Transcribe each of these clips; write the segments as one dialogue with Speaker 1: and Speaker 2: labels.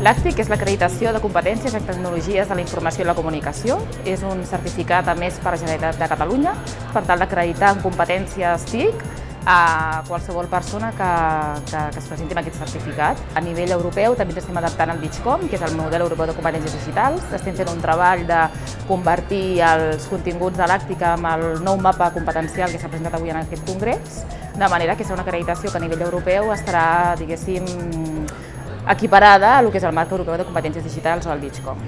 Speaker 1: L'ACTIC és l'acreditació de competències en tecnologies de la informació i la comunicació. És un certificat a més per la Generalitat de Catalunya per tal d'acreditar en competències TIC a qualsevol persona que, que, que es presenti amb aquest certificat. A nivell europeu també estem adaptant al DIGCOM, que és el model europeu de competències digitals. Estem fent un treball de convertir els continguts de l'Àctica amb el nou mapa competencial que s'ha presentat avui en aquest congrés, de manera que serà una acreditació que a nivell europeu estarà, diguéssim, equiparada a el que és el marc europeu de competències digitals o el DIGCOM.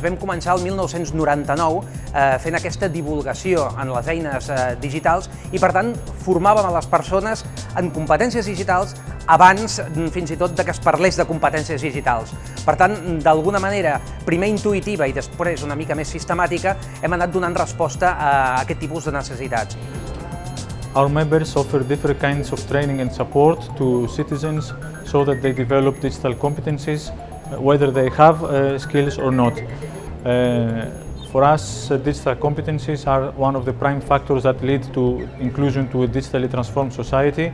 Speaker 2: Vam començar el 1999 eh, fent aquesta divulgació en les eines eh, digitals i, per tant, formàvem a les persones en competències digitals abans mm, fins i tot de que es parlés de competències digitals. Per tant, d'alguna manera, primer intuïtiva i després una mica més sistemàtica, hem anat donant resposta a aquest tipus de necessitats.
Speaker 3: Our members offer different kinds of training and support to citizens so that they develop digital competencies whether they have uh, skills or not. Uh, for us, uh, digital competencies are one of the prime factors that lead to inclusion to a digitally transformed society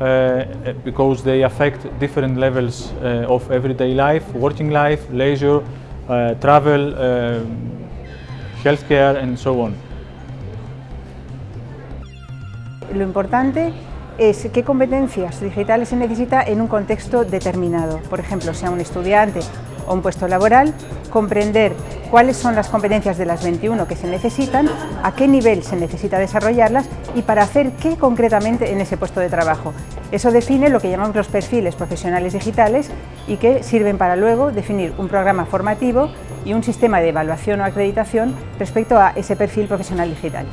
Speaker 3: uh, because they affect different levels uh, of everyday life, working life, leisure, uh, travel, healthcare and so on.
Speaker 4: Lo importante es qué competencias digitales se necesita en un contexto determinado. Por ejemplo, sea un estudiante o un puesto laboral, comprender cuáles son las competencias de las 21 que se necesitan, a qué nivel se necesita desarrollarlas y para hacer qué concretamente en ese puesto de trabajo. Eso define lo que llamamos los perfiles profesionales digitales y que sirven para luego definir un programa formativo y un sistema de evaluación o acreditación respecto a ese perfil profesional digital.